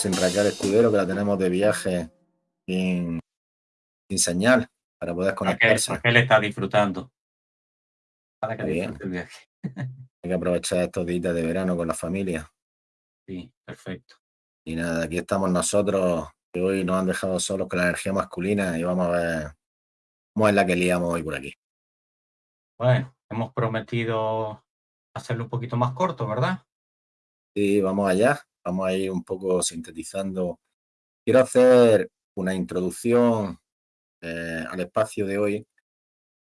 sin Raquel Escudero, que la tenemos de viaje sin, sin señal para poder conectarse. Raquel, Raquel está disfrutando. Para que disfrute el viaje. Hay que aprovechar estos días de verano con la familia. Sí, perfecto. Y nada, aquí estamos nosotros, que hoy nos han dejado solos con la energía masculina y vamos a ver cómo es la que liamos hoy por aquí. Bueno, hemos prometido hacerlo un poquito más corto, ¿verdad? Sí, vamos allá. Vamos a ir un poco sintetizando. Quiero hacer una introducción eh, al espacio de hoy,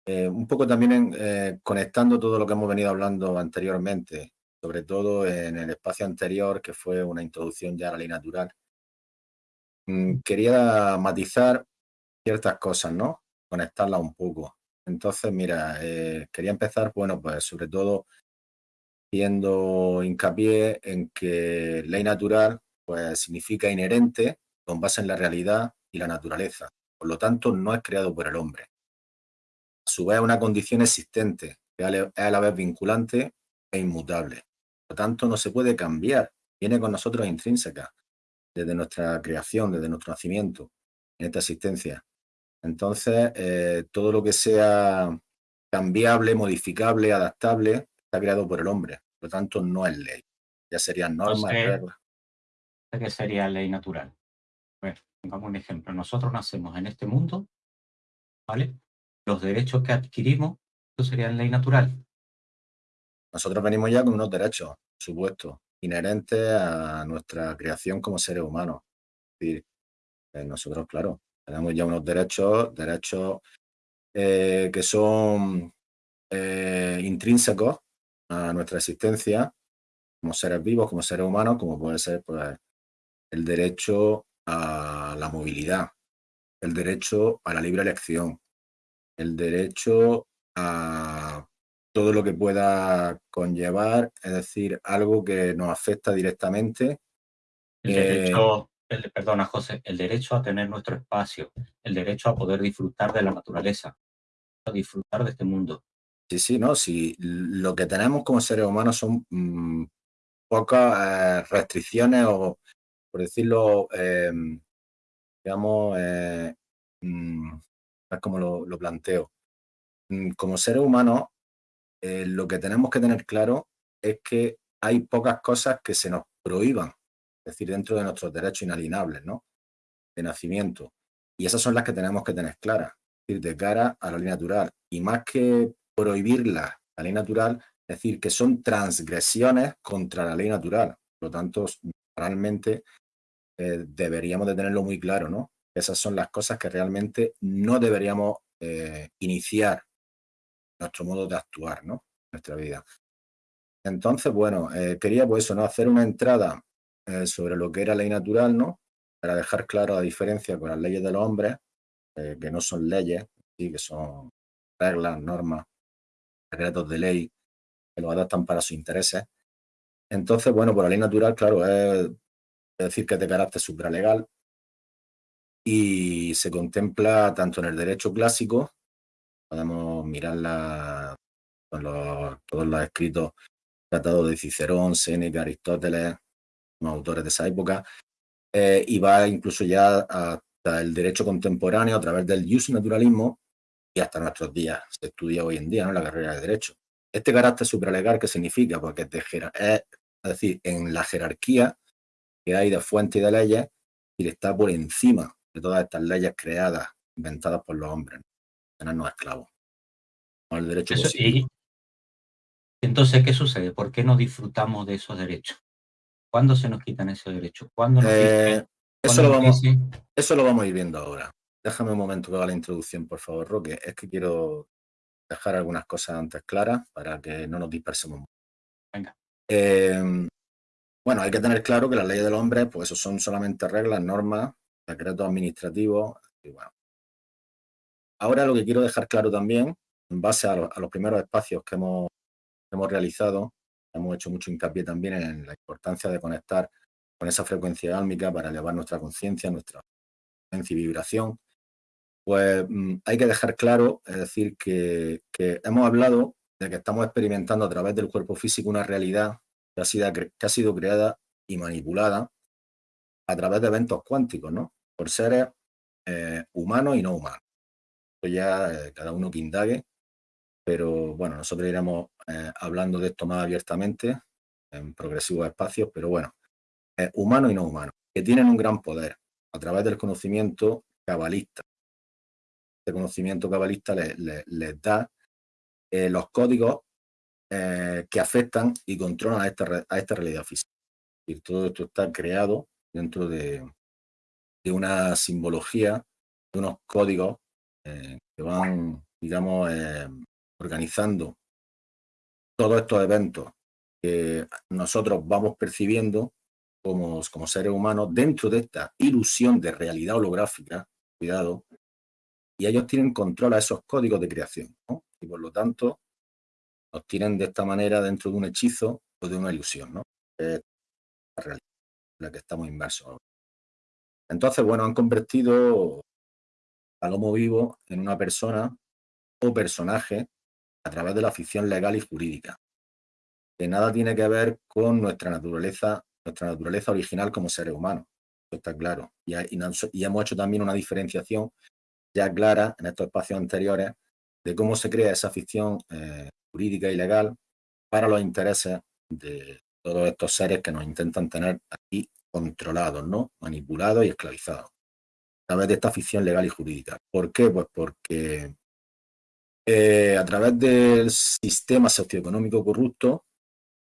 eh, un poco también eh, conectando todo lo que hemos venido hablando anteriormente, sobre todo en el espacio anterior, que fue una introducción ya a la ley natural. Mm, quería matizar ciertas cosas, ¿no? Conectarlas un poco. Entonces, mira, quería empezar, bueno, pues sobre todo haciendo hincapié en que ley natural pues, significa inherente con base en la realidad y la naturaleza. Por lo tanto, no es creado por el hombre. A su vez, es una condición existente, que es a la vez vinculante e inmutable. Por lo tanto, no se puede cambiar. Viene con nosotros intrínseca, desde nuestra creación, desde nuestro nacimiento, en esta existencia. Entonces, eh, todo lo que sea cambiable, modificable, adaptable, está creado por el hombre. Por lo tanto, no es ley. Ya serían normas, reglas. ¿Qué sería ley natural? Bueno, pongamos un ejemplo. Nosotros nacemos en este mundo, ¿vale? Los derechos que adquirimos, eso sería ley natural. Nosotros venimos ya con unos derechos, por supuesto, inherentes a nuestra creación como seres humanos. Es decir, eh, nosotros, claro, tenemos ya unos derechos, derechos eh, que son eh, intrínsecos a nuestra existencia como seres vivos, como seres humanos, como puede ser pues, el derecho a la movilidad, el derecho a la libre elección, el derecho a todo lo que pueda conllevar, es decir, algo que nos afecta directamente. El derecho, perdona José, el derecho a tener nuestro espacio, el derecho a poder disfrutar de la naturaleza, a disfrutar de este mundo. Sí, sí, no, si lo que tenemos como seres humanos son mm, pocas eh, restricciones o, por decirlo, em, digamos, eh, mm, es como lo, planteo. Mm, como seres humanos, eh, lo que tenemos que tener claro es que hay pocas cosas que se nos prohíban, es decir, dentro de nuestros derechos inalienables, ¿no? De nacimiento. Y esas son las que tenemos que tener claras, es decir, de cara a la ley natural. Y más que prohibirla, la ley natural, es decir, que son transgresiones contra la ley natural. Por lo tanto, realmente eh, deberíamos de tenerlo muy claro, ¿no? Esas son las cosas que realmente no deberíamos eh, iniciar nuestro modo de actuar, ¿no? Nuestra vida. Entonces, bueno, eh, quería pues eso, ¿no? Hacer una entrada sobre lo que era ley natural, ¿no? Para dejar claro la diferencia con las leyes de los hombres, que no son leyes, ¿sí? que son reglas, normas, secretos de ley que lo adaptan para sus intereses. Entonces, bueno, por la ley natural, claro, es decir que es de carácter supralegal y se contempla tanto en el derecho clásico, podemos mirarla con todos los escritos tratados de Cicerón, Séneca, Aristóteles, los autores de esa época, eh, y va incluso ya hasta el derecho contemporáneo a través del naturalismo y hasta nuestros días. Se estudia hoy en día en la carrera de Derecho. Este carácter supralegal, ¿qué significa? Porque es, es, decir, en la jerarquía que hay de fuentes y de leyes, y está por encima de todas estas leyes creadas, inventadas por los hombres. Tenernos esclavos. El derecho y, entonces, ¿qué sucede? ¿Por qué no disfrutamos de esos derechos? ¿Cuándo se nos quitan esos derechos? ¿Cuándo nos eh, eso, lo vamos, eso lo vamos a ir viendo ahora. Déjame un momento que haga la introducción, por favor, Roque. Es que quiero dejar algunas cosas antes claras para que no nos dispersemos mucho. Venga. Em, bueno, hay que tener claro que las leyes del hombre, pues eso son solamente reglas, normas, decretos administrativos. Y bueno. Ahora lo que quiero dejar claro también, en base a, los primeros espacios que hemos, hemos realizado, hemos hecho mucho hincapié también en la importancia de conectar con esa frecuencia álmica para elevar nuestra conciencia, nuestra frecuencia y vibración pues mm, hay que dejar claro, es decir, que, hemos hablado de que estamos experimentando a través del cuerpo físico una realidad que ha sido, creada y manipulada a través de eventos cuánticos, ¿no? Por seres eh, humanos y no humanos. Esto ya eh, cada uno que indague, pero bueno, nosotros iremos eh, hablando de esto más abiertamente en progresivos espacios, pero bueno, humanos y no humanos, que tienen un gran poder a través del conocimiento cabalista. Este conocimiento cabalista les, da los códigos que afectan y controlan a esta, a esta realidad física. Y todo esto está creado dentro de, una simbología, de unos códigos eh, que van, digamos, eh, organizando todos estos eventos que nosotros vamos percibiendo como, como seres humanos dentro de esta ilusión de realidad holográfica, cuidado, y ellos tienen control a esos códigos de creación, y por lo tanto los tienen de esta manera dentro de un hechizo o de una ilusión, ¿no? la realidad en la que estamos inmersos entonces, bueno, han convertido al Homo vivo en una persona o personaje a través de la ficción legal y jurídica, que nada tiene que ver con nuestra naturaleza, nuestra naturaleza original como seres humanos. Eso está claro. Y, hemos hecho también una diferenciación ya clara en estos espacios anteriores de cómo se crea esa ficción eh, jurídica y legal para los intereses de todos estos seres que nos intentan tener aquí controlados, ¿no? manipulados y esclavizados a través de esta ficción legal y jurídica. ¿Por qué? Pues porque eh, a través del sistema socioeconómico corrupto,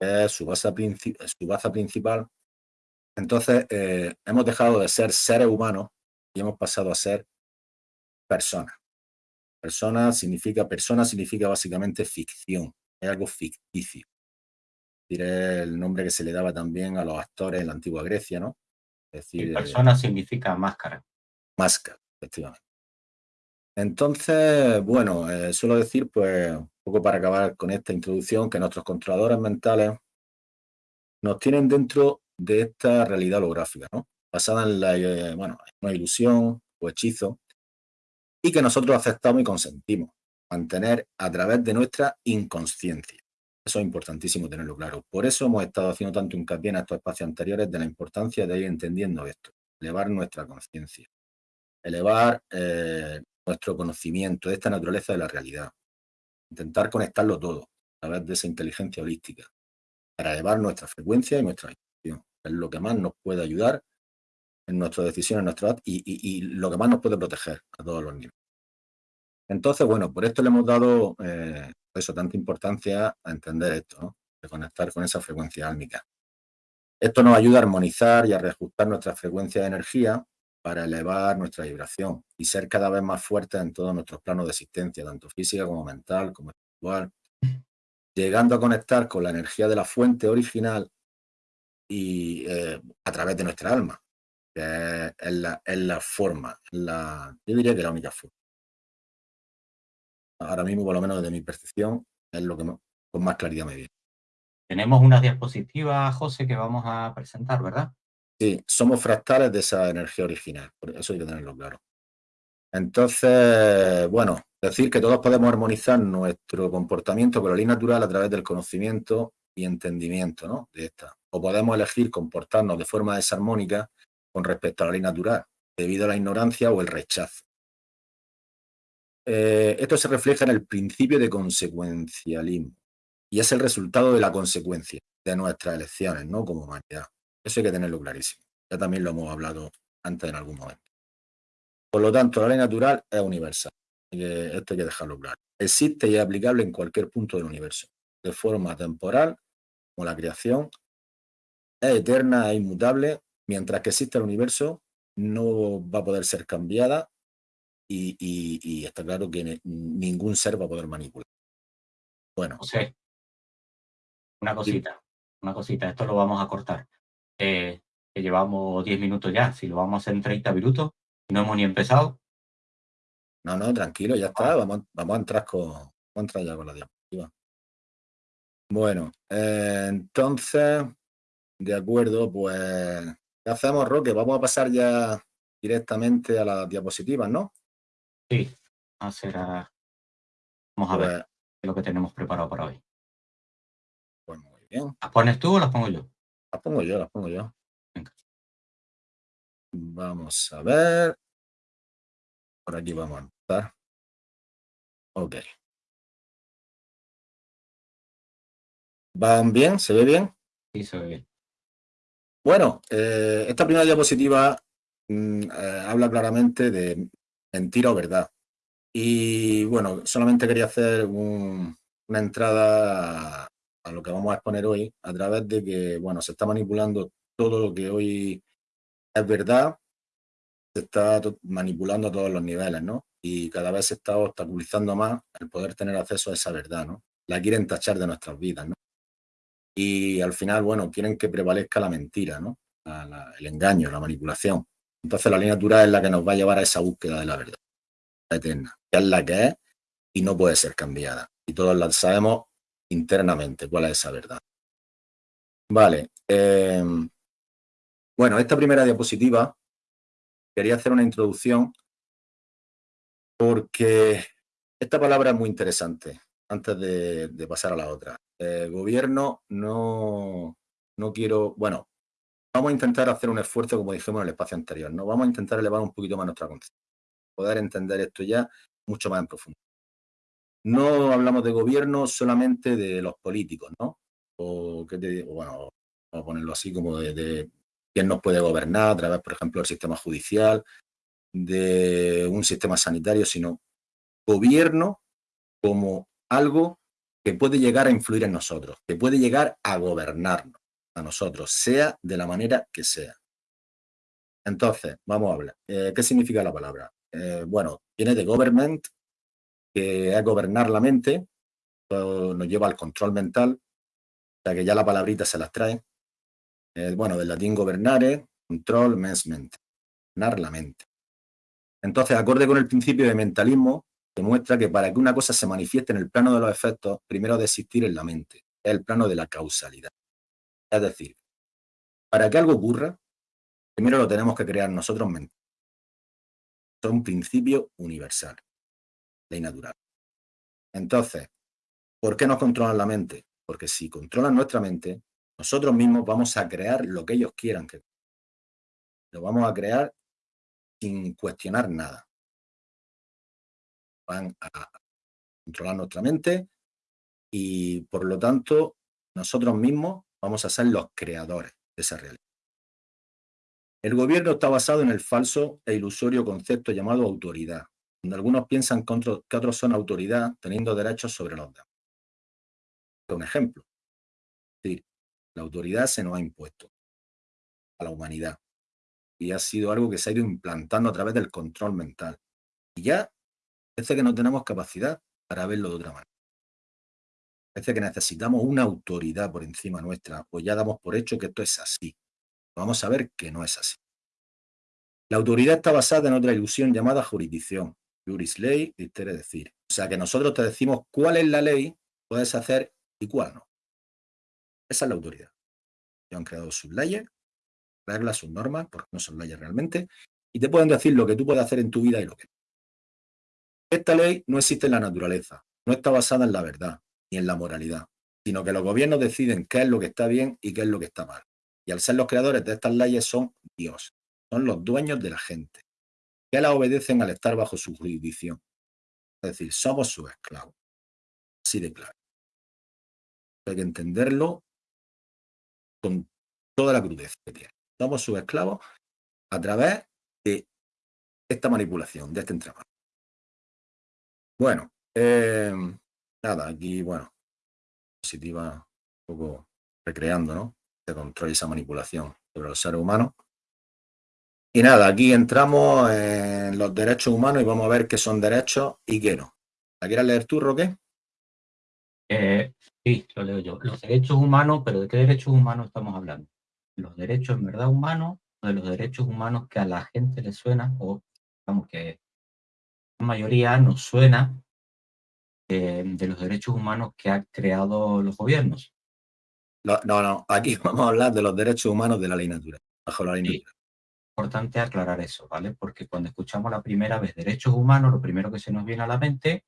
que es su base, su base principal, entonces eh, hemos dejado de ser seres humanos y hemos pasado a ser personas. Persona significa, persona significa básicamente ficción, es algo ficticio diré el nombre que se le daba también a los actores en la antigua Grecia, ¿no? Es decir, persona significa máscara. Máscara, efectivamente. Entonces, bueno, eh, suelo decir, pues, un poco para acabar con esta introducción, que nuestros controladores mentales nos tienen dentro de esta realidad holográfica, ¿no? Basada en la, eh, bueno, una ilusión o hechizo, y que nosotros aceptamos y consentimos mantener a través de nuestra inconsciencia. Eso es importantísimo tenerlo claro. Por eso hemos estado haciendo tanto hincapié en estos espacios anteriores de la importancia de ir entendiendo esto, elevar nuestra conciencia, elevar eh, nuestro conocimiento de esta naturaleza de la realidad, intentar conectarlo todo a través de esa inteligencia holística, para elevar nuestra frecuencia y nuestra vibración. Es lo que más nos puede ayudar en nuestras decisiones, en nuestro y, y, lo que más nos puede proteger a todos los niveles. Entonces, bueno, por esto le hemos dado eh, eso, tanta importancia a entender esto, ¿no? de conectar con esa frecuencia álmica. Esto nos ayuda a armonizar y a reajustar nuestra frecuencia de energía para elevar nuestra vibración y ser cada vez más fuertes en todos nuestros planos de existencia, tanto física como mental, como espiritual, llegando a conectar con la energía de la fuente original y eh, a través de nuestra alma, que es, la, es la, forma, la, yo diría que la única forma ahora mismo, por lo menos desde mi percepción, es lo que con más claridad me viene. Tenemos una diapositiva, José, que vamos a presentar, ¿verdad? Sí, somos fractales de esa energía original, por eso hay que tenerlo claro. Entonces, bueno, decir que todos podemos armonizar nuestro comportamiento con la ley natural a través del conocimiento y entendimiento ¿no? de esta. O podemos elegir comportarnos de forma desarmónica con respecto a la ley natural, debido a la ignorancia o el rechazo. Eh, esto se refleja en el principio de consecuencialismo y es el resultado de la consecuencia de nuestras elecciones, ¿no? Como humanidad. Eso hay que tenerlo clarísimo. Ya también lo hemos hablado antes en algún momento. Por lo tanto, la ley natural es universal. esto hay que dejarlo claro. Existe y es aplicable en cualquier punto del universo, de forma temporal, como la creación, es eterna e inmutable, mientras que existe el universo, no va a poder ser cambiada y, está claro que ningún ser va a poder manipular. Bueno. José, una cosita, una cosita, esto lo vamos a cortar. Eh, que llevamos 10 minutos ya, si lo vamos a hacer en 30 minutos, no hemos ni empezado. No, no, tranquilo, ya está, vamos, vamos a entrar con, vamos a entrar ya con la diapositiva. Bueno, eh, entonces, de acuerdo, pues, ¿qué hacemos, Roque? Vamos a pasar ya directamente a las diapositivas, ¿no? Sí, será. Vamos a ver pues lo que tenemos preparado para hoy. Pues muy bien. ¿Las pones tú o las pongo yo? Las pongo yo, las pongo yo. Vamos a ver. Por aquí vamos a empezar. Ok. ¿Van bien? ¿Se ve bien? Sí, se ve bien. Bueno, eh, esta primera diapositiva mm, eh, habla claramente de mentira o verdad. Y bueno, solamente quería hacer una entrada a lo que vamos a exponer hoy a través de que, bueno, se está manipulando todo lo que hoy es verdad, se está manipulando a todos los niveles, ¿no? Y cada vez se está obstaculizando más el poder tener acceso a esa verdad, ¿no? La quieren tachar de nuestras vidas, ¿no? Y al final, bueno, quieren que prevalezca la mentira, ¿no? el engaño, la manipulación. Entonces la línea natural es la que nos va a llevar a esa búsqueda de la verdad eterna, que es la que es y no puede ser cambiada. Y todos la sabemos internamente cuál es esa verdad. Vale. Em, bueno, esta primera diapositiva quería hacer una introducción porque esta palabra es muy interesante antes de, pasar a la otra. Eh, gobierno no, no quiero, bueno, vamos a intentar hacer un esfuerzo como dijimos en el espacio anterior, ¿no? Vamos a intentar elevar un poquito más nuestra conciencia, poder entender esto ya mucho más en profundidad. No hablamos de gobierno solamente de los políticos, ¿no? O, ¿qué te digo? Bueno, vamos a ponerlo así como de, quién nos puede gobernar a través, por ejemplo, del sistema judicial, de un sistema sanitario, sino gobierno como algo que puede llegar a influir en nosotros, que puede llegar a gobernarnos a nosotros, sea de la manera que sea. Entonces, vamos a hablar. Eh, ¿Qué significa la palabra? Eh, bueno, viene de government, que es gobernar la mente, nos lleva al control mental, o sea que ya la palabrita se las trae. Eh, bueno, del latín gobernare, control, mens mente, gobernar la mente. Entonces, acorde con el principio de mentalismo, demuestra que para que una cosa se manifieste en el plano de los efectos, primero de existir en la mente, es el plano de la causalidad. Es decir, para que algo ocurra, primero lo tenemos que crear nosotros mente. Es un principio universal ley natural. Entonces, ¿por qué nos controlan la mente? Porque si controlan nuestra mente, nosotros mismos vamos a crear lo que ellos quieran que lo vamos a crear sin cuestionar nada. Van a controlar nuestra mente y por lo tanto nosotros mismos vamos a ser los creadores de esa realidad. El gobierno está basado en el falso e ilusorio concepto llamado autoridad, donde algunos piensan que otros, son autoridad teniendo derechos sobre los demás. Un ejemplo. La autoridad se nos ha impuesto a la humanidad y ha sido algo que se ha ido implantando a través del control mental. Y ya parece que no tenemos capacidad para verlo de otra manera. Parece que necesitamos una autoridad por encima nuestra, pues ya damos por hecho que esto es así. Vamos a ver que no es así. La autoridad está basada en otra ilusión llamada jurisdicción, Juris ley, quiere decir. O sea que nosotros te decimos cuál es la ley, puedes hacer y cuál no. Esa es la autoridad. Ellos han creado sus leyes, reglas, sus normas, porque no son leyes realmente, y te pueden decir lo que tú puedes hacer en tu vida y lo que no. Esta ley no existe en la naturaleza, no está basada en la verdad ni en la moralidad, sino que los gobiernos deciden qué es lo que está bien y qué es lo que está mal. Y al ser los creadores de estas leyes son Dios, son los dueños de la gente que la obedecen al estar bajo su jurisdicción. Es decir, somos sus esclavos. Así de claro. Hay que entenderlo con toda la crudeza que tiene. Somos sus esclavos a través de esta manipulación, de este entramado. Bueno, eh, nada, aquí, bueno, positiva, un poco recreando, ¿no? Se control esa manipulación sobre los seres humanos. Y nada, aquí entramos en los derechos humanos y vamos a ver qué son derechos y qué no. ¿La quieres leer tú, Roque? Eh, sí, lo leo yo. Los derechos humanos, pero ¿de qué derechos humanos estamos hablando? ¿Los derechos en verdad humanos o de los derechos humanos que a la gente le suena o digamos que mayoría nos suena eh, de los derechos humanos que han creado los gobiernos? No, no, aquí vamos a hablar de los derechos humanos de la ley natural, bajo la ley natural importante aclarar eso, ¿vale? Porque cuando escuchamos la primera vez derechos humanos, lo primero que se nos viene a la mente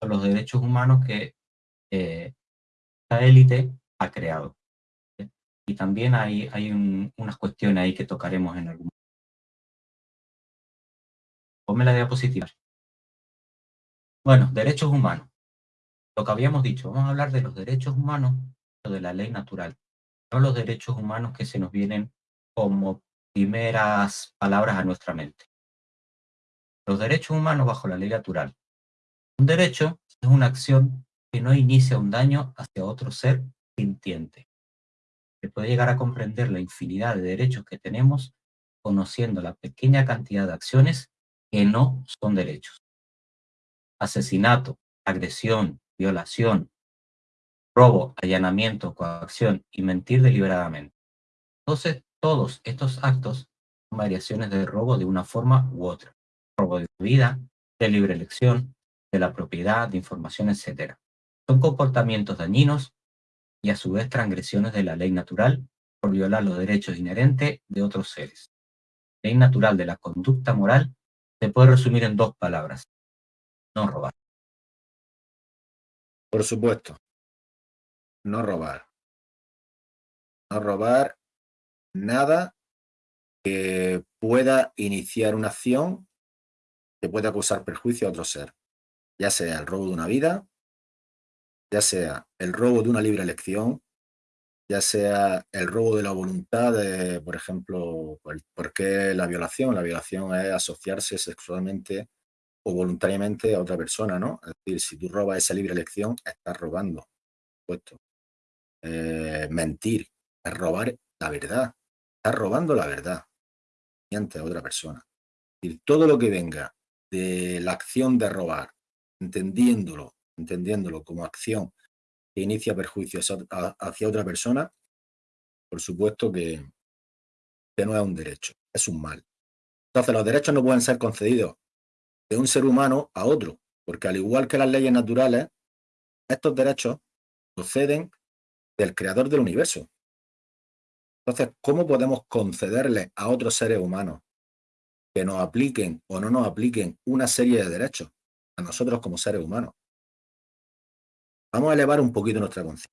son los derechos humanos que eh, la élite ha creado. Y también hay, hay unas cuestiones ahí que tocaremos en algún momento. Ponme la diapositiva. Bueno, derechos humanos. Lo que habíamos dicho, vamos a hablar de los derechos humanos o de la ley natural, no los derechos humanos que se nos vienen como primeras palabras a nuestra mente. Los derechos humanos bajo la ley natural. Un derecho es una acción que no inicia un daño hacia otro ser sintiente. Se puede llegar a comprender la infinidad de derechos que tenemos conociendo la pequeña cantidad de acciones que no son derechos. Asesinato, agresión, violación, robo, allanamiento, coacción y mentir deliberadamente. Entonces, todos estos actos son variaciones de robo de una forma u otra. Robo de vida, de libre elección, de la propiedad, de información, etc. Son comportamientos dañinos y a su vez transgresiones de la ley natural por violar los derechos inherentes de otros seres. La ley natural de la conducta moral se puede resumir en dos palabras. No robar. Por supuesto. No robar. No robar nada que pueda iniciar una acción que pueda causar perjuicio a otro ser, ya sea el robo de una vida, ya sea el robo de una libre elección, ya sea el robo de la voluntad, de, por ejemplo, ¿por qué la violación? La violación es asociarse sexualmente o voluntariamente a otra persona, ¿no? Es decir, si tú robas esa libre elección, estás robando, puesto. Eh, mentir, es robar la verdad, estás robando la verdad ante otra persona. Y todo lo que venga de la acción de robar, entendiéndolo, entendiéndolo como acción que inicia perjuicios hacia otra persona, por supuesto que, que no es un derecho, es un mal. Entonces los derechos no pueden ser concedidos de un ser humano a otro, porque al igual que las leyes naturales, estos derechos proceden del creador del universo. Entonces, ¿cómo podemos concederle a otros seres humanos que nos apliquen o no nos apliquen una serie de derechos a nosotros como seres humanos? Vamos a elevar un poquito nuestra conciencia.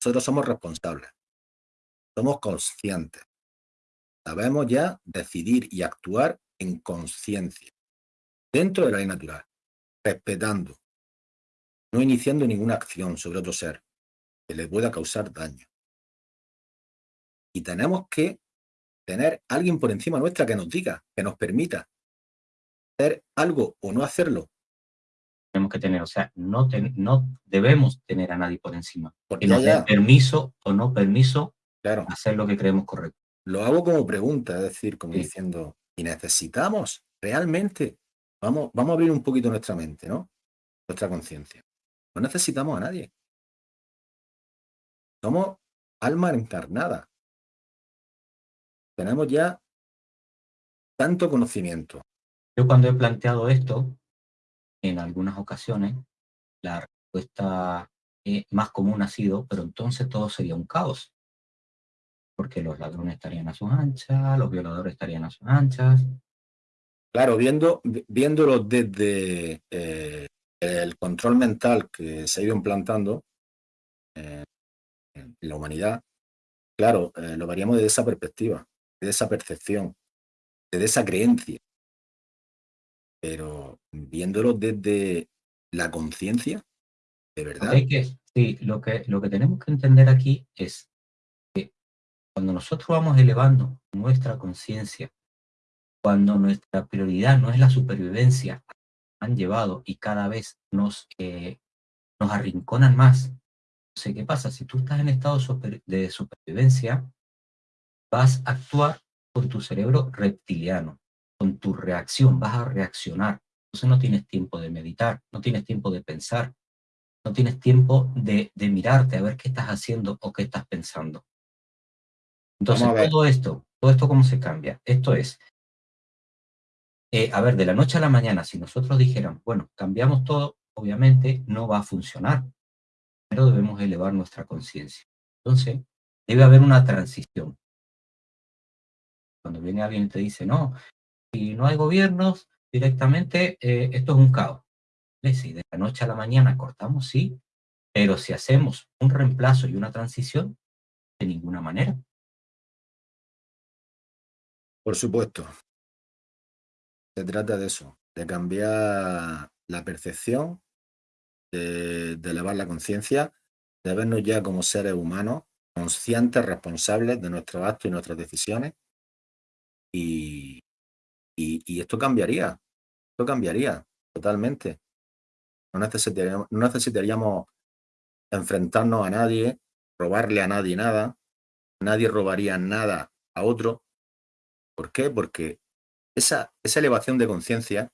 Nosotros somos responsables, somos conscientes, sabemos ya decidir y actuar en conciencia dentro de la ley natural, respetando, no iniciando ninguna acción sobre otro ser que le pueda causar daño. Y tenemos que tener alguien por encima nuestra que nos diga, que nos permita hacer algo o no hacerlo. Tenemos que tener, o sea, no, no debemos tener a nadie por encima. Porque nos dé permiso o no permiso claro. hacer lo que creemos correcto. Lo hago como pregunta, es decir, como diciendo, ¿y necesitamos realmente Vamos, a abrir un poquito nuestra mente, ¿no? Nuestra conciencia. No necesitamos a nadie. Somos alma encarnada. Tenemos ya tanto conocimiento. Yo cuando he planteado esto, en algunas ocasiones, la respuesta eh, más común ha sido, pero entonces todo sería un caos. Porque los ladrones estarían a sus anchas, los violadores estarían a sus anchas, Claro, viéndolo desde eh, el control mental que se ha ido implantando eh, en la humanidad, claro, eh, lo veríamos desde esa perspectiva, de esa percepción, desde esa creencia. Pero viéndolo desde la conciencia, de verdad. sí, lo que, lo que tenemos que entender aquí es que cuando nosotros vamos elevando nuestra conciencia cuando nuestra prioridad no es la supervivencia, han llevado y cada vez nos, eh, nos arrinconan más. Entonces, ¿qué pasa? Si tú estás en estado de supervivencia, vas a actuar con tu cerebro reptiliano, con tu reacción, vas a reaccionar. Entonces no tienes tiempo de meditar, no tienes tiempo de pensar, no tienes tiempo de, de mirarte a ver qué estás haciendo o qué estás pensando. Entonces todo esto, todo esto cómo se cambia. Esto es, eh, a ver, de la noche a la mañana, si nosotros dijéramos, bueno, cambiamos todo, obviamente no va a funcionar, pero debemos elevar nuestra conciencia. Entonces, debe haber una transición. Cuando viene alguien y te dice, no, si no hay gobiernos, directamente eh, esto es un caos. Si de la noche a la mañana cortamos, sí, pero si hacemos un reemplazo y una transición, de ninguna manera. Por supuesto. Se trata de eso, de cambiar la percepción, de, elevar la conciencia, de vernos ya como seres humanos, conscientes, responsables de nuestros actos y nuestras decisiones. Y, y, y esto cambiaría, esto cambiaría totalmente. No necesitaríamos, no necesitaríamos enfrentarnos a nadie, robarle a nadie nada, nadie robaría nada a otro. ¿Por qué? Porque esa, esa elevación de conciencia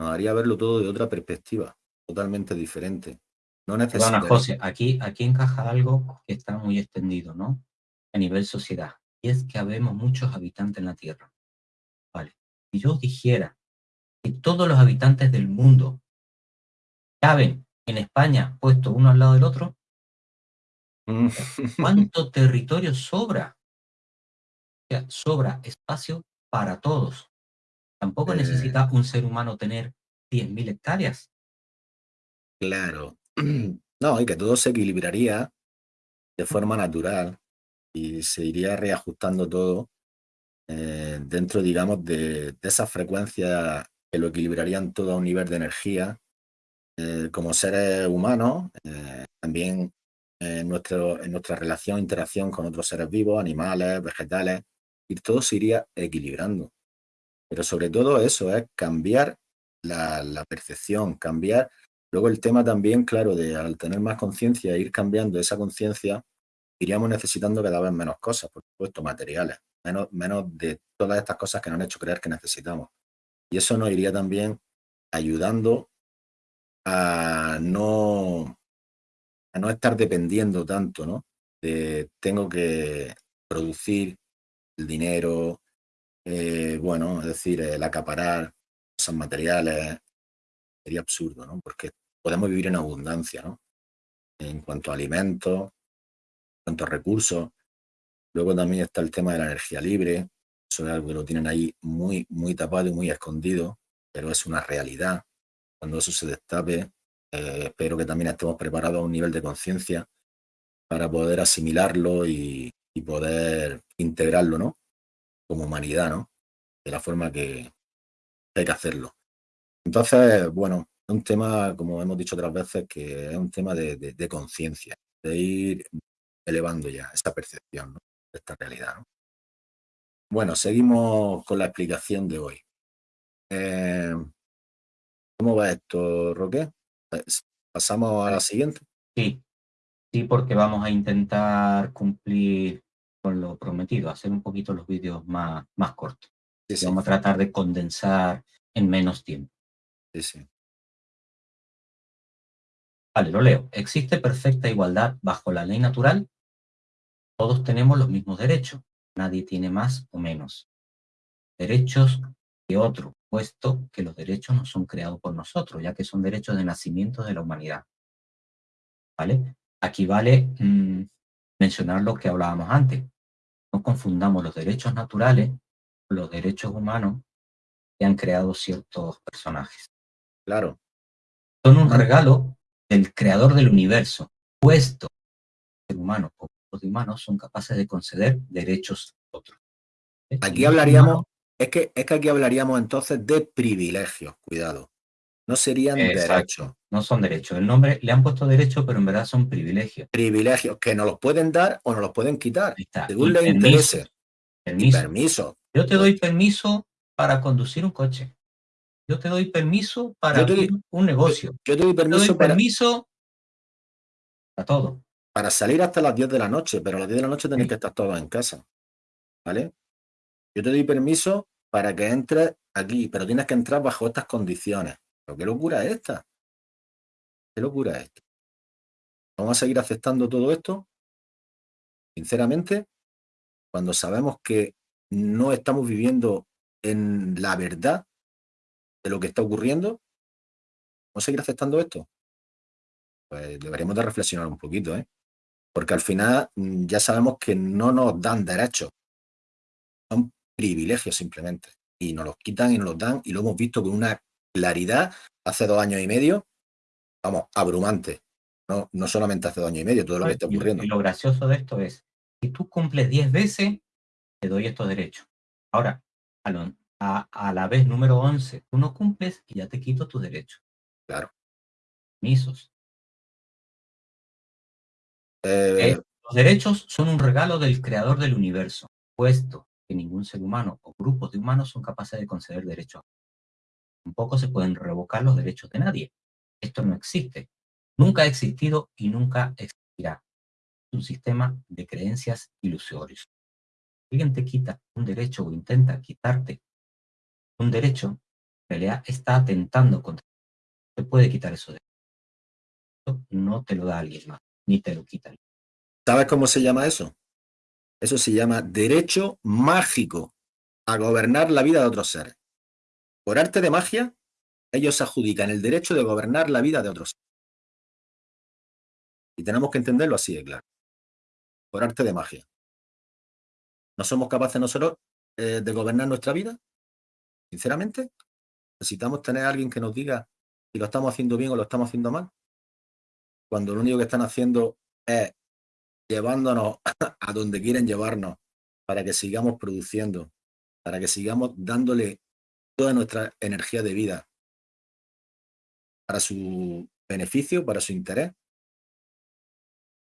nos haría verlo todo de otra perspectiva, totalmente diferente. No Perdona, José, aquí, aquí encaja algo que está muy extendido, ¿no? A nivel sociedad. Y es que habemos muchos habitantes en la Tierra. Vale. Si yo dijera que todos los habitantes del mundo caben en España puesto uno al lado del otro, Mm. ¿cuánto territorio sobra? O sea, sobra espacio para todos. Tampoco Eh. necesita un ser humano tener 10.000 hectáreas. Claro. No, y que todo se equilibraría de forma natural y se iría reajustando todo eh, dentro, digamos, de, de esas frecuencias que lo equilibrarían todo a un nivel de energía. Eh, como seres humanos, también en, nuestro, en nuestra relación, interacción con otros seres vivos, animales, vegetales, y todo se iría equilibrando. Pero sobre todo eso es cambiar la, percepción, cambiar Luego el tema también, claro, de al tener más conciencia ir cambiando esa conciencia, iríamos necesitando cada vez menos cosas, por supuesto, materiales, menos, menos de todas estas cosas que nos han hecho creer que necesitamos. Y eso nos iría también ayudando a no, a no estar dependiendo tanto, ¿no? De tengo que producir el dinero, eh, bueno, es decir, el acaparar cosas materiales, sería absurdo, ¿no? Porque podemos vivir en abundancia, ¿no? En cuanto a alimentos, en cuanto a recursos. Luego también está el tema de la energía libre. Eso es algo que lo tienen ahí muy, muy tapado y muy escondido, pero es una realidad. Cuando eso se destape, eh, espero que también estemos preparados a un nivel de conciencia para poder asimilarlo y poder integrarlo, ¿no? Como humanidad, ¿no? De la forma que hay que hacerlo. Entonces, bueno, es un tema, como hemos dicho otras veces, que es un tema de, de, de conciencia, de ir elevando ya esa percepción ¿no? de esta realidad. ¿no? Bueno, seguimos con la explicación de hoy. Eh, ¿Cómo va esto, Roque? ¿Pasamos a la siguiente? Sí, sí, porque vamos a intentar cumplir con lo prometido, hacer un poquito los vídeos más, más cortos. Sí, sí. Vamos a tratar de condensar en menos tiempo. Sí. Vale, lo leo. Existe perfecta igualdad bajo la ley natural. Todos tenemos los mismos derechos. Nadie tiene más o menos derechos que otro, puesto que los derechos no son creados por nosotros, ya que son derechos de nacimiento de la humanidad. ¿Vale? Aquí vale mmm, mencionar lo que hablábamos antes. No confundamos los derechos naturales con los derechos humanos que han creado ciertos personajes. Claro. Son un regalo del creador del universo, puesto que el humano o los humanos son capaces de conceder derechos a otros. Aquí hablaríamos, es que, es que aquí hablaríamos entonces de privilegios, cuidado. No serían derechos. No son derechos. El nombre le han puesto derechos, pero en verdad son privilegios. Privilegios que nos los pueden dar o nos los pueden quitar, está. según Y les permisos, interese. Y permisos. permiso. Yo te doy permiso para conducir un coche. Yo te doy permiso para Yo doy- un negocio. Yo te doy Yo te doy permiso para, permiso para todo. para salir hasta las 10 de la noche, pero a las 10 de la noche tenéis Sí. que estar todos en casa. ¿Vale? Yo te doy permiso para que entres aquí, pero tienes que entrar bajo estas condiciones. ¿Pero qué locura es esta? ¿Qué locura es esta? ¿Vamos a seguir aceptando todo esto? Sinceramente, cuando sabemos que no estamos viviendo en la verdad de lo que está ocurriendo, ¿vamos a seguir aceptando esto? Pues deberíamos de reflexionar un poquito, ¿eh? Porque al final mm, ya sabemos que no nos dan derechos, son privilegios simplemente. Y nos los quitan y nos los dan y lo hemos visto con una claridad hace dos años y medio, vamos, abrumante. No, no solamente hace dos años y medio, todo lo que está ocurriendo. Y lo gracioso de esto es, si tú cumples 10 veces, te doy estos derechos. Ahora, a la vez número 11, tú no cumples y ya te quito tu derecho. Claro. Misos. Eh, eh, los derechos son un regalo del creador del universo, puesto que ningún ser humano o grupos de humanos son capaces de conceder derechos. Tampoco se pueden revocar los derechos de nadie. Esto no existe. Nunca ha existido y nunca existirá. Es un sistema de creencias ilusorios. Si alguien te quita un derecho o intenta quitarte un derecho, en realidad está atentando contra te puede quitar eso de no te lo da alguien más, ni te lo quita. ¿Sabes cómo se llama eso? Eso se llama derecho mágico a gobernar la vida de otros seres. Por arte de magia, ellos adjudican el derecho de gobernar la vida de otros. Y tenemos que entenderlo así de claro. Por arte de magia. ¿No somos capaces nosotros eh, de gobernar nuestra vida? Sinceramente, necesitamos tener a alguien que nos diga si lo estamos haciendo bien o lo estamos haciendo mal. Cuando lo único que están haciendo es llevándonos a donde quieren llevarnos para que sigamos produciendo, para que sigamos dándole toda nuestra energía de vida para su beneficio, para su interés.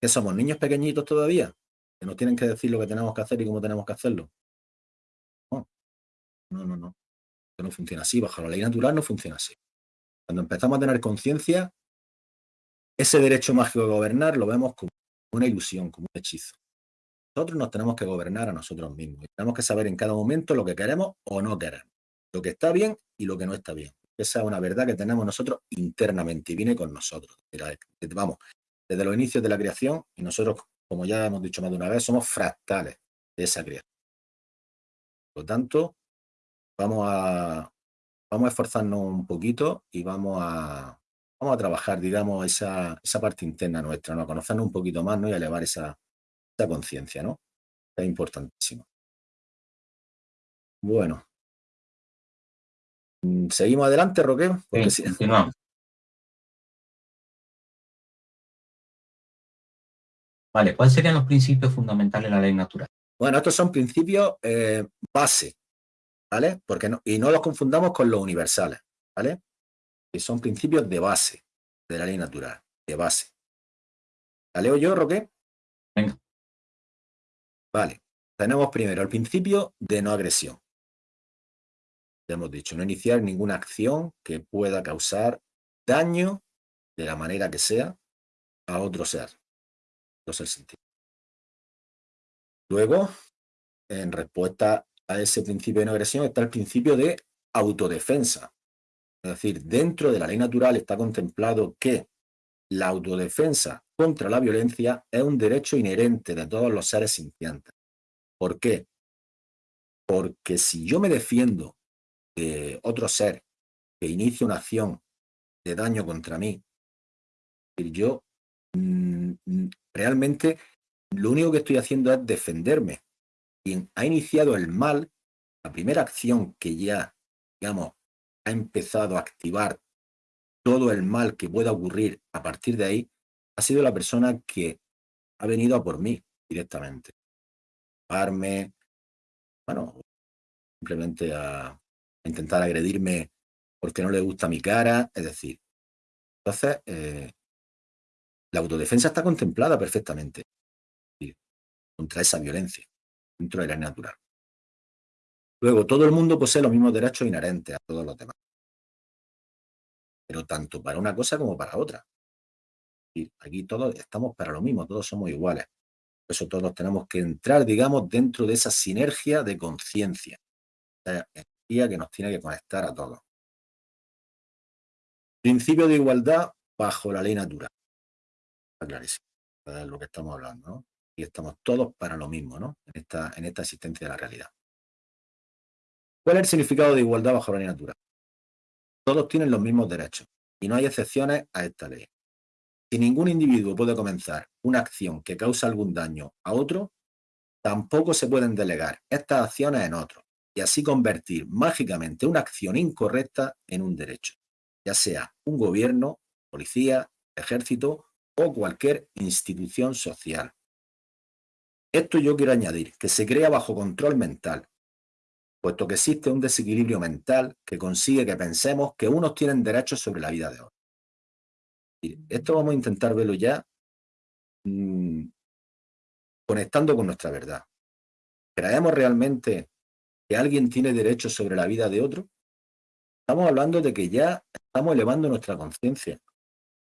¿Que somos niños pequeñitos todavía? Que nos tienen que decir lo que tenemos que hacer y cómo tenemos que hacerlo. No, no, no. no. no funciona así. Bajo la ley natural no funciona así. Cuando empezamos a tener conciencia, ese derecho mágico de gobernar lo vemos como una ilusión, como un hechizo. Nosotros nos tenemos que gobernar a nosotros mismos. tenemos que saber en cada momento lo que queremos o no queremos. Lo que está bien y lo que no está bien. Esa es una verdad que tenemos nosotros internamente y viene con nosotros. Vamos, desde los inicios de la creación y nosotros, como ya hemos dicho más de una vez, somos fractales de esa creación. Por lo tanto, vamos a, vamos a esforzarnos un poquito y vamos a, vamos a trabajar, digamos, esa, esa parte interna nuestra, ¿no? A conocernos un poquito más, ¿no? Y a elevar esa, esa conciencia, ¿no? Es importantísimo. Bueno. Mm, ¿Seguimos adelante, Roque? sí, continuamos. Vale, ¿cuáles serían los principios fundamentales de la ley natural? Bueno, estos son principios eh, base, ¿vale? Porque no, y no los confundamos con los universales, ¿vale? que son principios de base de la ley natural, de base. ¿La leo yo, Roque? Venga. Vale. Tenemos primero el principio de no agresión. Ya hemos dicho, no iniciar ninguna acción que pueda causar daño de la manera que sea a otro ser. Ser sentido. Luego, en respuesta a ese principio de no agresión está el principio de autodefensa. Es decir, dentro de la ley natural está contemplado que la autodefensa contra la violencia es un derecho inherente de todos los seres sintientes. ¿Por qué? Porque si yo me defiendo otro ser que inicia una acción de daño contra mí, yo mm, mm, realmente lo único que estoy haciendo es defenderme. Quien ha iniciado el mal, la primera acción que ya, digamos, ha empezado a activar todo el mal que pueda ocurrir a partir de ahí, ha sido la persona que ha venido a por mí directamente. Bueno, simplemente a, intentar agredirme porque no le gusta mi cara, es decir. Entonces, eh, la autodefensa está contemplada perfectamente contra esa violencia dentro de la natural. Luego, todo el mundo posee los mismos derechos inherentes a todos los demás. Pero tanto para una cosa como para otra. Aquí todos estamos para lo mismo, todos somos iguales. Por eso todos tenemos que entrar, digamos, dentro de esa sinergia de conciencia. Que nos tiene que conectar a todos. Principio de igualdad bajo la ley natural. Está clarísimo. Es lo que estamos hablando, ¿no? Y estamos todos para lo mismo, ¿no? En esta, en esta existencia de la realidad. ¿Cuál es el significado de igualdad bajo la ley natural? Todos tienen los mismos derechos y no hay excepciones a esta ley. Si ningún individuo puede comenzar una acción que causa algún daño a otro, tampoco se pueden delegar estas acciones en otros y así convertir mágicamente una acción incorrecta en un derecho, ya sea un gobierno, policía, ejército o cualquier institución social. Esto yo quiero añadir, que se crea bajo control mental, puesto que existe un desequilibrio mental que consigue que pensemos que unos tienen derechos sobre la vida de otros. esto vamos a intentar verlo ya mm, conectando con nuestra verdad. ¿Creemos realmente que alguien tiene derechos sobre la vida de otro? Estamos hablando de que ya estamos elevando nuestra conciencia.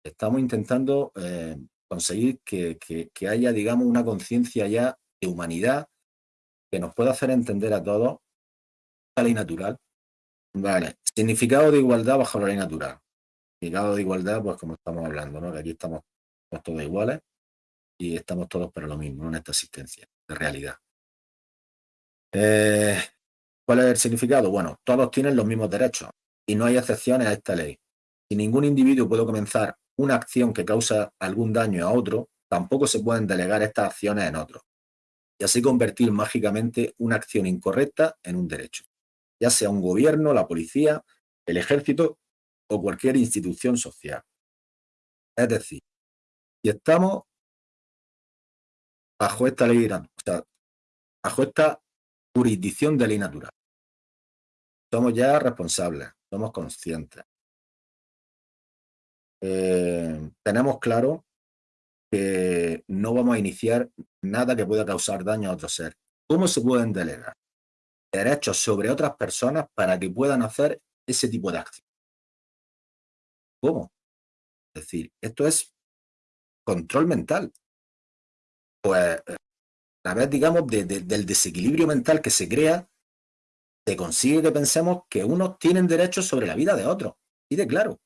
Estamos intentando eh, conseguir que, que, haya, digamos, una conciencia ya de humanidad que nos pueda hacer entender a todos la ley natural. Vale, significado de igualdad bajo la ley natural. Significado de igualdad, pues como estamos hablando, ¿no? Que aquí estamos, todos iguales y estamos todos para lo mismo, en esta existencia de realidad. Eh, ¿Cuál es el significado? Bueno, todos tienen los mismos derechos y no hay excepciones a esta ley. Si ningún individuo puede comenzar una acción que causa algún daño a otro, tampoco se pueden delegar estas acciones en otros y así convertir mágicamente una acción incorrecta en un derecho, ya sea un gobierno, la policía, el ejército o cualquier institución social. Es decir, si estamos bajo esta ley, o sea, bajo esta jurisdicción de ley natural, somos ya responsables, somos conscientes. Eh, tenemos claro que no vamos a iniciar nada que pueda causar daño a otro ser. ¿Cómo se pueden delegar derechos sobre otras personas para que puedan hacer ese tipo de acción? ¿Cómo? Es decir, esto es control mental. Pues a través, digamos, del desequilibrio mental que se crea, se consigue que pensemos que unos tienen derechos sobre la vida de otros. Y de claro.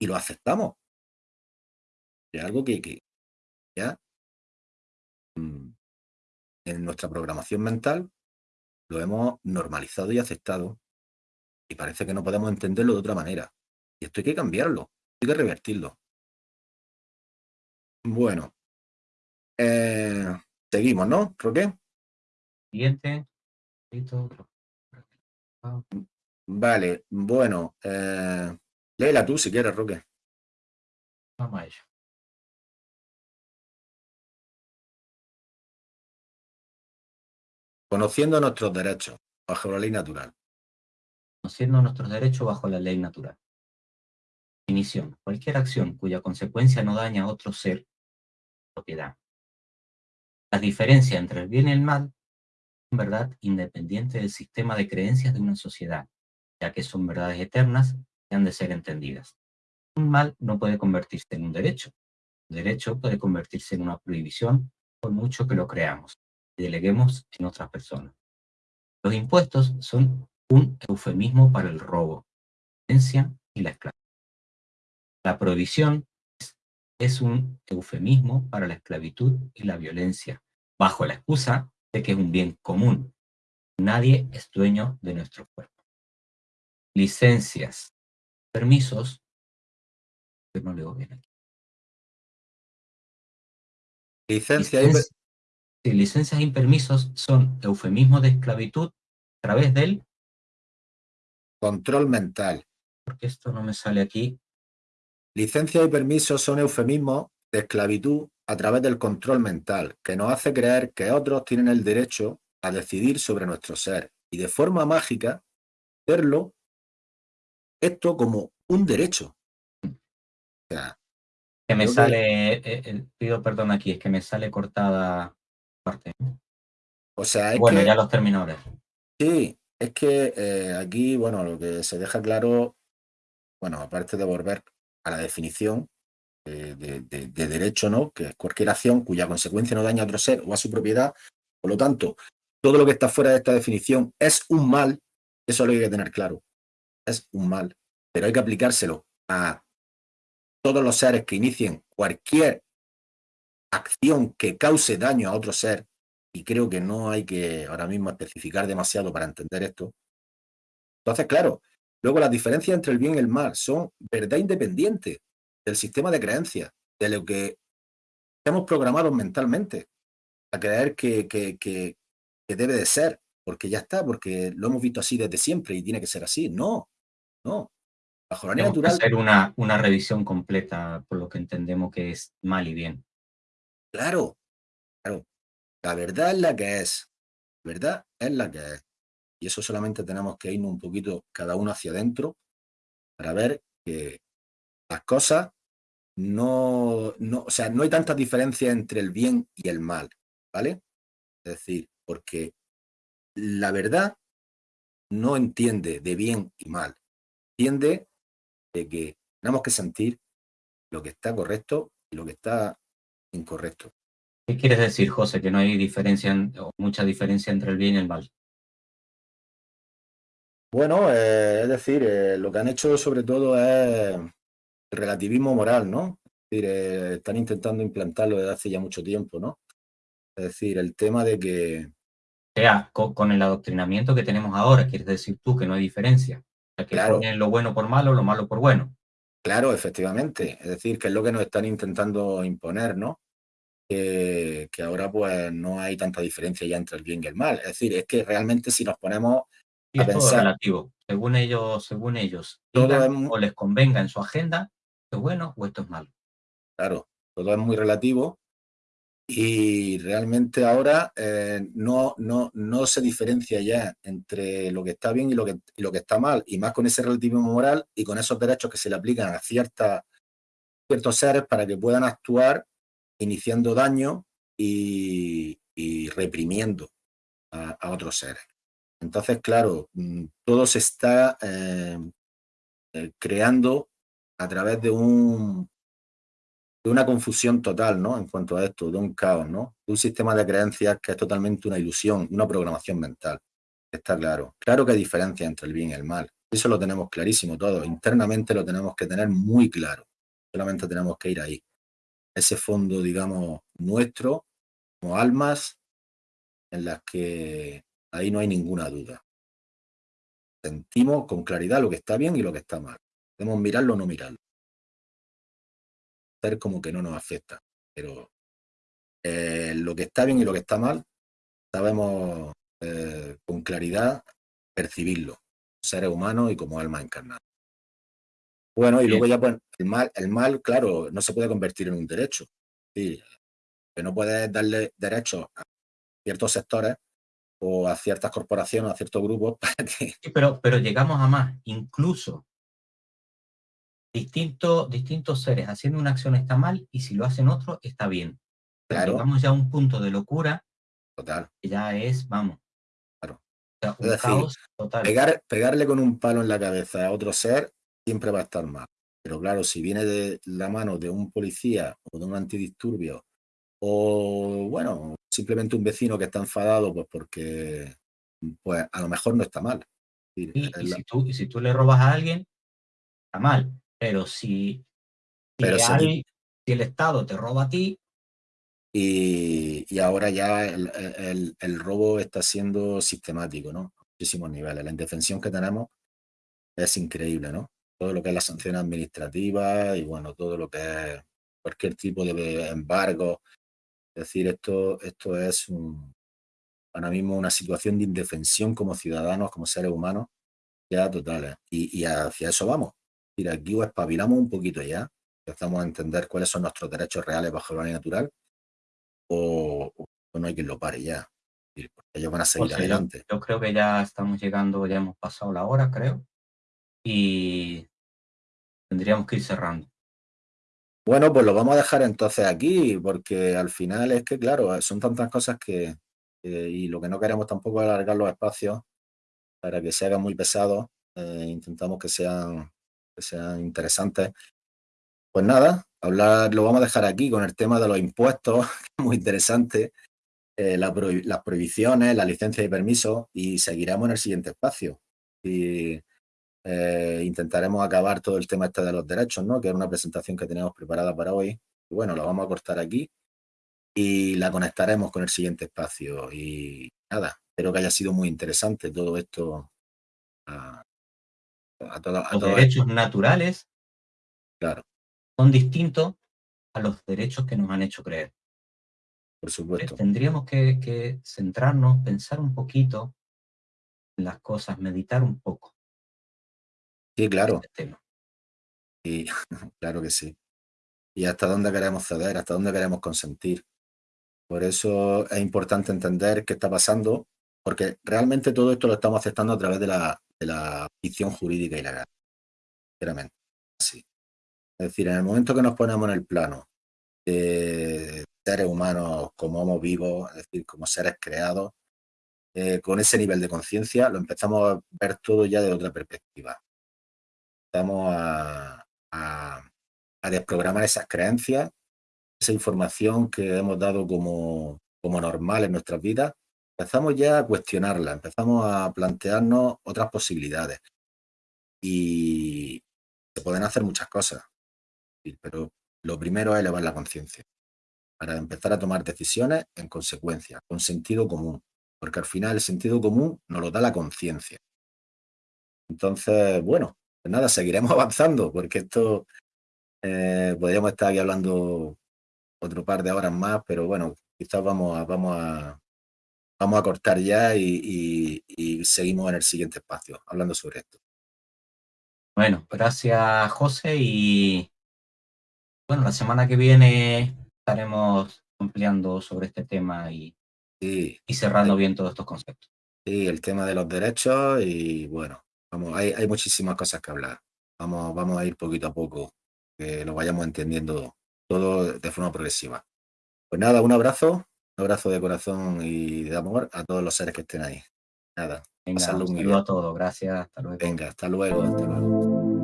Y lo aceptamos. Es algo que, que, ya mm, en nuestra programación mental lo hemos normalizado y aceptado y parece que no podemos entenderlo de otra manera. Y esto hay que cambiarlo, hay que revertirlo. Bueno, eh, seguimos, ¿no, Roque? Siguiente. Vale, bueno, eh, léela tú si quieres, Roque. Vamos a ello. Conociendo nuestros derechos bajo la ley natural. Conociendo nuestros derechos bajo la ley natural. Definición. Cualquier acción cuya consecuencia no daña a otro ser, propiedad. La diferencia entre el bien y el mal son verdad independiente del sistema de creencias de una sociedad, ya que son verdades eternas y han de ser entendidas. Un mal no puede convertirse en un derecho. Un derecho puede convertirse en una prohibición por mucho que lo creamos y deleguemos en otras personas. Los impuestos son un eufemismo para el robo, la violencia y la esclavitud. La prohibición es un eufemismo para la esclavitud y la violencia, bajo la excusa de que es un bien común. Nadie es dueño de nuestro cuerpo. Licencias, permisos, no leo bien aquí. Licencia, licencias y permisos son eufemismos de esclavitud a través del control mental. Porque esto no me sale aquí. Licencias y permisos son eufemismos de esclavitud a través del control mental, que nos hace creer que otros tienen el derecho a decidir sobre nuestro ser y de forma mágica verlo esto como un derecho. que me sale, eh, eh, pido perdón aquí, es que me sale cortada parte. O sea, bueno, ya los terminadores. Sí, es que eh, aquí, bueno, lo que se deja claro, bueno, aparte de volver a la definición de, derecho, ¿no? Que es cualquier acción cuya consecuencia no daña a otro ser o a su propiedad. Por lo tanto, todo lo que está fuera de esta definición es un mal, eso lo hay que tener claro. Es un mal, pero hay que aplicárselo a todos los seres que inicien cualquier acción que cause daño a otro ser, y creo que no hay que ahora mismo especificar demasiado para entender esto. Entonces, claro, luego las diferencias entre el bien y el mal son verdad independiente del sistema de creencias, de lo que hemos programado mentalmente a creer que, que, que, debe de ser, porque ya está, porque lo hemos visto así desde siempre y tiene que ser así. No, no. Bajo la natural. hacer una, una revisión completa por lo que entendemos que es mal y bien. Claro, claro. La verdad es la que es. La verdad es la que es. Y eso solamente tenemos que irnos un poquito cada uno hacia adentro para ver que las cosas no, no, o sea, no hay tanta diferencia entre el bien y el mal, ¿vale? Es decir, porque la verdad no entiende de bien y mal, entiende de que tenemos que sentir lo que está correcto y lo que está incorrecto. ¿Qué quieres decir, José? Que no hay diferencia o mucha diferencia entre el bien y el mal. Bueno, eh, es decir, eh, lo que han hecho sobre todo es el relativismo moral, ¿no? Es decir, eh, están intentando implantarlo desde hace ya mucho tiempo, ¿no? Es decir, el tema de que... O sea, con, el adoctrinamiento que tenemos ahora, quieres decir tú que no hay diferencia. O sea, que Claro. ponen lo bueno por malo, lo malo por bueno. Claro, efectivamente. Es decir, que es lo que nos están intentando imponer, ¿no? Que, que ahora pues no hay tanta diferencia ya entre el bien y el mal. Es decir, es que realmente si nos ponemos Y a es todo relativo. Según ellos, según ellos Todo es o les convenga en su agenda, esto es bueno o esto es malo. claro, todo es muy relativo y realmente ahora eh, no, no, no se diferencia ya entre lo que está bien y lo que, y lo que está mal, y más con ese relativismo moral y con esos derechos que se le aplican a ciertas, ciertos seres para que puedan actuar iniciando daño y, y reprimiendo a, a otros seres. Entonces, claro, mm, todo se está eh, eh, creando a través de un de una confusión total, ¿no? En cuanto a esto, de un caos, ¿no? De un sistema de creencias que es totalmente una ilusión, una programación mental. Está claro. Claro que hay diferencia entre el bien y el mal. Eso lo tenemos clarísimo todo. Internamente lo tenemos que tener muy claro. Solamente tenemos que ir ahí. Ese fondo, digamos, nuestro, como almas, en las que ahí no hay ninguna duda. Sentimos con claridad lo que está bien y lo que está mal. Podemos mirarlo o no mirarlo. Hacer como que no nos afecta. Pero eh, lo que está bien y lo que está mal, sabemos eh, con claridad percibirlo, seres humanos y como almas encarnadas. Bueno, y Bien. luego ya pues el mal, el mal, claro, no se puede convertir en un derecho. Sí, que no puedes darle derechos a ciertos sectores o a ciertas corporaciones, a ciertos grupos para que, Sí, pero, pero llegamos a más. Incluso distintos, distintos seres haciendo una acción está mal y si lo hacen otros está bien. Claro. Llegamos ya a un punto de locura total, que ya es, vamos. Claro. O sea, un Es decir, caos total. pegar, pegarle con un palo en la cabeza a otro ser siempre va a estar mal. Pero claro, si viene de la mano de un policía o de un antidisturbio o, bueno, simplemente un vecino que está enfadado, pues porque, pues a lo mejor no está mal. Y, es y la- si tú, y si tú le robas a alguien, está mal. Pero si, Pero si el Estado te roba a ti, y, y ahora ya el, el- el robo está siendo sistemático, ¿no? A muchísimos niveles. La indefensión que tenemos es increíble, ¿no? Todo lo que es la sanción administrativa y, bueno, todo lo que es cualquier tipo de embargo. Es decir, esto, esto es un- ahora mismo una situación de indefensión como ciudadanos, como seres humanos, ya totales. Y, y hacia eso vamos. Es decir, aquí o espabilamos un poquito ya, empezamos a entender cuáles son nuestros derechos reales bajo la ley natural, o, o no hay quien lo pare ya. Ellos van a seguir sea, yo, adelante. yo creo que ya estamos llegando, ya hemos pasado la hora, creo. Y tendríamos que ir cerrando. Bueno, pues lo vamos a dejar entonces aquí, porque al final es que, claro, son tantas cosas que, que- y lo que no queremos tampoco es alargar los espacios para que se hagan muy pesados. eh, intentamos que sean, que sean interesantes. Pues nada, hablar, lo vamos a dejar aquí con el tema de los impuestos, muy interesante, eh, las prohibiciones, la licencia y permiso, y seguiremos en el siguiente espacio. Y eh, intentaremos acabar todo el tema este de los derechos, ¿no? Que es una presentación que tenemos preparada para hoy. Y bueno, la vamos a cortar aquí y la conectaremos con el siguiente espacio. Y nada, espero que haya sido muy interesante todo esto. A, a todo- a Los todo- derechos naturales claro, son distintos a los derechos que nos han hecho creer. por supuesto. Tendríamos que, que centrarnos, pensar un poquito en las cosas, meditar un poco Sí, claro, este tema. y, claro que sí. Y hasta dónde queremos ceder, hasta dónde queremos consentir. Por eso es importante entender qué está pasando porque realmente todo esto lo estamos aceptando a través de la, de la ficción jurídica y legal. Sinceramente, así. Es decir, en el momento que nos ponemos en el plano de seres humanos como homos vivos, es decir, como seres creados, eh, con ese nivel de conciencia, lo empezamos a ver todo ya de otra perspectiva. Empezamos a, a, desprogramar esas creencias, esa información que hemos dado como, como normal en nuestras vidas, empezamos ya a cuestionarla, empezamos a plantearnos otras posibilidades. Y se pueden hacer muchas cosas, pero lo primero es elevar la conciencia para empezar a tomar decisiones en consecuencia, con sentido común, porque al final el sentido común nos lo da la conciencia. Entonces, bueno, nada, seguiremos avanzando, porque esto eh, podríamos estar aquí hablando otro par de horas más, pero bueno, quizás vamos a, vamos a, vamos a cortar ya y, seguimos en el siguiente espacio hablando sobre esto. Bueno, gracias José y bueno, la semana que viene estaremos ampliando sobre este tema y, y cerrando bien todos estos conceptos. Sí, el tema de los derechos y bueno, vamos, hay, hay muchísimas cosas que hablar. Vamos, vamos a ir poquito a poco, que lo vayamos entendiendo todo de forma progresiva. Pues nada, un abrazo, un abrazo de corazón y de amor a todos los seres que estén ahí. Nada, Venga, un saludo a todos, gracias, hasta luego. Venga, hasta luego, hasta luego.